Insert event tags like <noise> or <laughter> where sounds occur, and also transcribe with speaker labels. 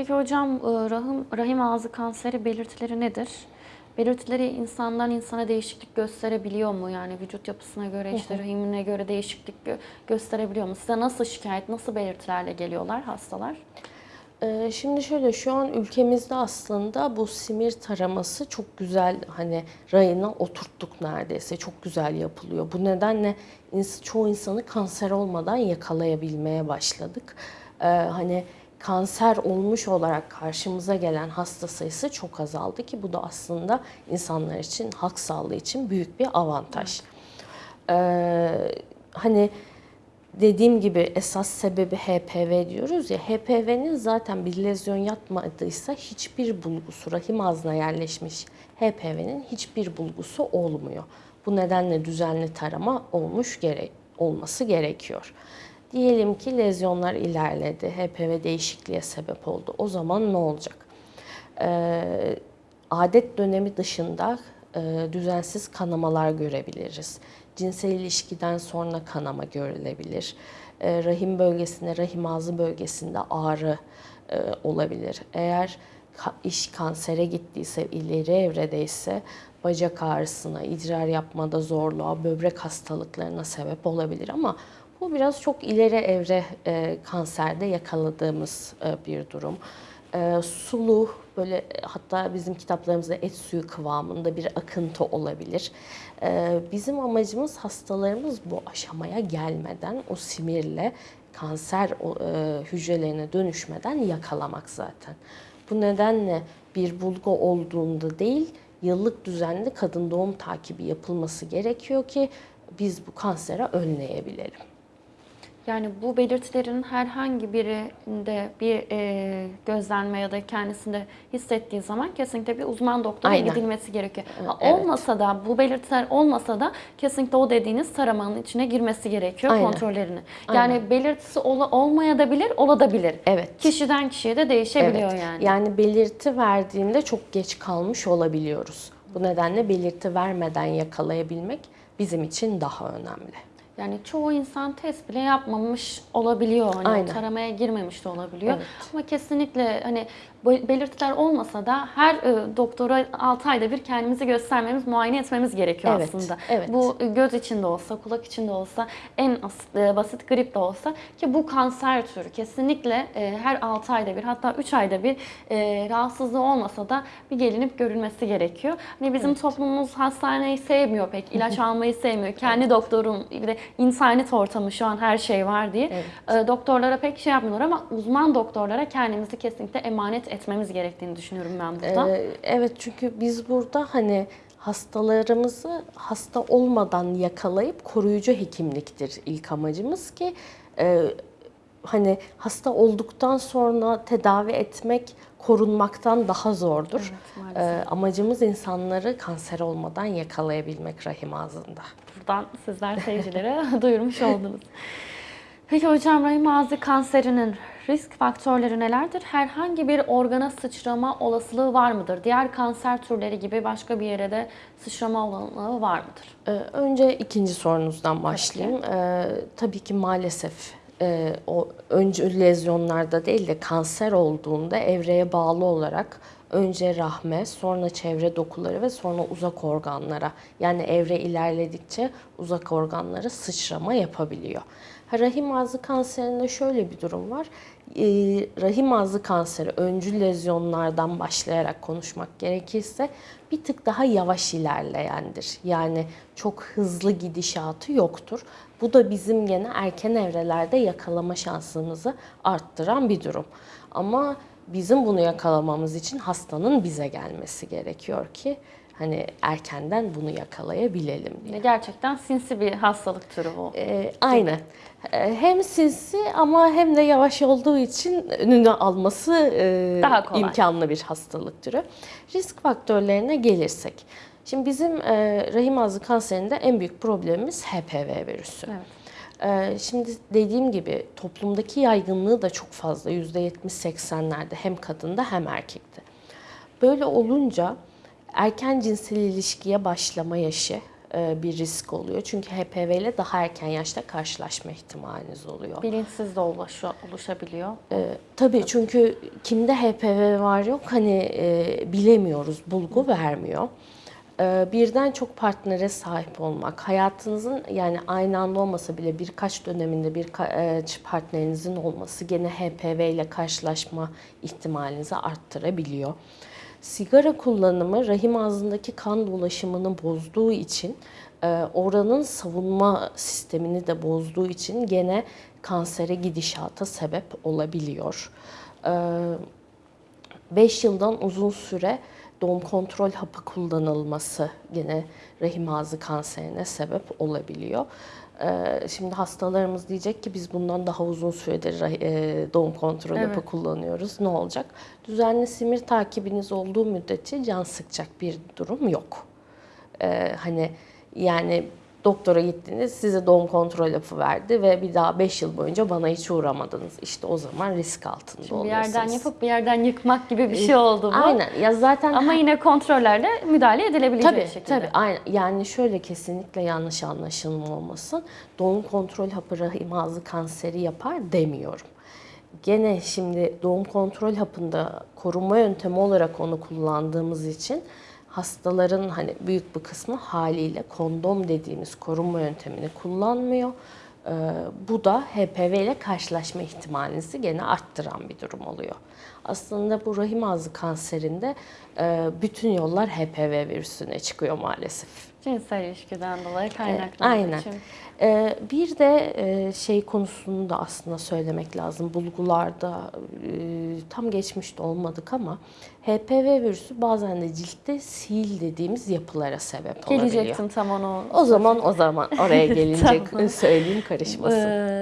Speaker 1: Peki hocam e, rahim, rahim ağzı kanseri belirtileri nedir? Belirtileri insandan insana değişiklik gösterebiliyor mu? Yani vücut yapısına göre, işte rahimine göre değişiklik gö- gösterebiliyor mu? Size nasıl şikayet, nasıl belirtilerle geliyorlar hastalar?
Speaker 2: Ee, Şimdi şöyle şu an ülkemizde aslında bu simir taraması çok güzel hani rayına oturttuk neredeyse çok güzel yapılıyor. Bu nedenle ins- çoğu insanı kanser olmadan yakalayabilmeye başladık. Ee, hani kanser olmuş olarak karşımıza gelen hasta sayısı çok azaldı ki bu da aslında insanlar için halk sağlığı için büyük bir avantaj. Ee, hani dediğim gibi esas sebebi HPV diyoruz ya HPV'nin zaten bir lezyon yapmadıysa hiçbir bulgusu rahim ağzına yerleşmiş HPV'nin hiçbir bulgusu olmuyor. Bu nedenle düzenli tarama olmuş gerek olması gerekiyor. Diyelim ki lezyonlar ilerledi, HPV değişikliğe sebep oldu. O zaman ne olacak? Ee, adet dönemi dışında e, düzensiz kanamalar görebiliriz. Cinsel ilişkiden sonra kanama görülebilir. E, rahim bölgesinde, rahim ağzı bölgesinde ağrı e, olabilir. Eğer ka- iş kansere gittiyse, ileri evredeyse bacak ağrısına, idrar yapmada zorluğa, böbrek hastalıklarına sebep olabilir ama bu biraz çok ileri evre e, kanserde yakaladığımız e, bir durum. E, sulu böyle hatta bizim kitaplarımızda et suyu kıvamında bir akıntı olabilir. E, bizim amacımız hastalarımız bu aşamaya gelmeden o simirle kanser e, hücrelerine dönüşmeden yakalamak zaten. Bu nedenle bir bulgu olduğunda değil, yıllık düzenli kadın doğum takibi yapılması gerekiyor ki biz bu kanseri önleyebilelim.
Speaker 1: Yani bu belirtilerin herhangi birinde bir e, gözlenme ya da kendisinde hissettiği zaman kesinlikle bir uzman doktora
Speaker 2: Aynen.
Speaker 1: gidilmesi gerekiyor.
Speaker 2: Evet.
Speaker 1: Olmasa da bu belirtiler olmasa da kesinlikle o dediğiniz taramanın içine girmesi gerekiyor
Speaker 2: Aynen.
Speaker 1: kontrollerini. Yani belirtisi ola, olmayabilir, olabilir.
Speaker 2: Evet.
Speaker 1: Kişiden kişiye de değişebiliyor
Speaker 2: Evet.
Speaker 1: yani.
Speaker 2: Yani belirti verdiğinde çok geç kalmış olabiliyoruz. Bu nedenle belirti vermeden yakalayabilmek bizim için daha önemli.
Speaker 1: Yani çoğu insan test bile yapmamış olabiliyor. Hani
Speaker 2: Aynen.
Speaker 1: taramaya girmemiş de olabiliyor.
Speaker 2: Evet.
Speaker 1: Ama kesinlikle hani belirtiler olmasa da her e, doktora 6 ayda bir kendimizi göstermemiz, muayene etmemiz gerekiyor
Speaker 2: Evet,
Speaker 1: aslında.
Speaker 2: evet.
Speaker 1: Bu e, göz içinde olsa, kulak içinde olsa, en e, basit grip de olsa ki bu kanser türü kesinlikle e, her 6 ayda bir hatta 3 ayda bir e, rahatsızlığı olmasa da bir gelinip görülmesi gerekiyor. Hani bizim toplumumuz hastaneyi sevmiyor pek, ilaç <laughs> almayı sevmiyor. Kendi doktorum, bir de insaniyet ortamı şu an her şey var diye.
Speaker 2: Evet.
Speaker 1: E, doktorlara pek şey yapmıyorlar ama uzman doktorlara kendimizi kesinlikle emanet etmemiz gerektiğini düşünüyorum ben burada.
Speaker 2: Ee, evet çünkü biz burada hani hastalarımızı hasta olmadan yakalayıp koruyucu hekimliktir ilk amacımız ki e, hani hasta olduktan sonra tedavi etmek korunmaktan daha zordur.
Speaker 1: Evet.
Speaker 2: Ee, amacımız insanları kanser olmadan yakalayabilmek rahim ağzında.
Speaker 1: Buradan sizler seyircilere <laughs> duyurmuş oldunuz. Peki hocam rahim ağzı kanserinin risk faktörleri nelerdir? Herhangi bir organa sıçrama olasılığı var mıdır? Diğer kanser türleri gibi başka bir yere de sıçrama olasılığı var mıdır?
Speaker 2: Ee, Önce ikinci sorunuzdan başlayayım. Ee, tabii ki maalesef e, o önce lezyonlarda değil de kanser olduğunda evreye bağlı olarak önce rahme, sonra çevre dokuları ve sonra uzak organlara yani evre ilerledikçe uzak organlara sıçrama yapabiliyor. Rahim ağzı kanserinde şöyle bir durum var. Ee, rahim ağzı kanseri öncü lezyonlardan başlayarak konuşmak gerekirse bir tık daha yavaş ilerleyendir. Yani çok hızlı gidişatı yoktur. Bu da bizim gene erken evrelerde yakalama şansımızı arttıran bir durum. Ama bizim bunu yakalamamız için hastanın bize gelmesi gerekiyor ki hani erkenden bunu yakalayabilelim diye.
Speaker 1: Gerçekten sinsi bir hastalık türü bu.
Speaker 2: Ee, aynen. Ee, hem sinsi ama hem de yavaş olduğu için önünü alması e,
Speaker 1: Daha kolay.
Speaker 2: imkanlı bir hastalık türü. Risk faktörlerine gelirsek. Şimdi bizim e, rahim ağzı kanserinde en büyük problemimiz HPV virüsü.
Speaker 1: Evet.
Speaker 2: Ee, Şimdi dediğim gibi toplumdaki yaygınlığı da çok fazla. %70-80'lerde hem kadında hem erkekte. Böyle olunca erken cinsel ilişkiye başlama yaşı e, bir risk oluyor. Çünkü HPV ile daha erken yaşta karşılaşma ihtimaliniz oluyor.
Speaker 1: Bilinçsiz de oluşabiliyor.
Speaker 2: Ee, tabii çünkü kimde HPV var yok hani e, bilemiyoruz, bulgu vermiyor. Ee, birden çok partnere sahip olmak, hayatınızın yani aynı anda olmasa bile birkaç döneminde bir partnerinizin olması gene HPV ile karşılaşma ihtimalinizi arttırabiliyor. Sigara kullanımı rahim ağzındaki kan dolaşımını bozduğu için e, oranın savunma sistemini de bozduğu için gene kansere gidişata sebep olabiliyor. 5 yıldan uzun süre doğum kontrol hapı kullanılması gene rahim ağzı kanserine sebep olabiliyor. Ee, Şimdi hastalarımız diyecek ki biz bundan daha uzun süredir e, doğum kontrol hapı
Speaker 1: Evet.
Speaker 2: kullanıyoruz. Ne olacak? Düzenli simir takibiniz olduğu müddetçe can sıkacak bir durum yok. Ee, hani yani doktora gittiniz size doğum kontrol hapı verdi ve bir daha 5 yıl boyunca bana hiç uğramadınız. İşte o zaman risk altında
Speaker 1: Bir
Speaker 2: oluyorsunuz.
Speaker 1: yerden yapıp bir yerden yıkmak gibi bir şey oldu bu.
Speaker 2: Aynen. Ya zaten
Speaker 1: Ama yine kontrollerle müdahale edilebilecek
Speaker 2: Tabii
Speaker 1: şekilde.
Speaker 2: tabii aynen. Yani şöyle kesinlikle yanlış anlaşılma olmasın. Doğum kontrol hapı rahim ağzı kanseri yapar demiyorum. Gene şimdi doğum kontrol hapında korunma yöntemi olarak onu kullandığımız için hastaların hani büyük bir kısmı haliyle kondom dediğimiz korunma yöntemini kullanmıyor. Ee, bu da HPV ile karşılaşma ihtimalinizi gene arttıran bir durum oluyor. Aslında bu rahim ağzı kanserinde e, bütün yollar HPV virüsüne çıkıyor maalesef.
Speaker 1: Cinsel ilişkiden dolayı kaynaklandığı
Speaker 2: Aynen.
Speaker 1: için.
Speaker 2: Ee, bir de e, şey konusunu da aslında söylemek lazım. Bulgularda e, tam geçmişte olmadık ama HPV virüsü bazen de ciltte sil dediğimiz yapılara sebep olabiliyor.
Speaker 1: Gelecektim tam onu.
Speaker 2: O zaman o zaman oraya <laughs> gelince
Speaker 1: Tamam.
Speaker 2: söyleyeyim karışmasın.
Speaker 1: Ee,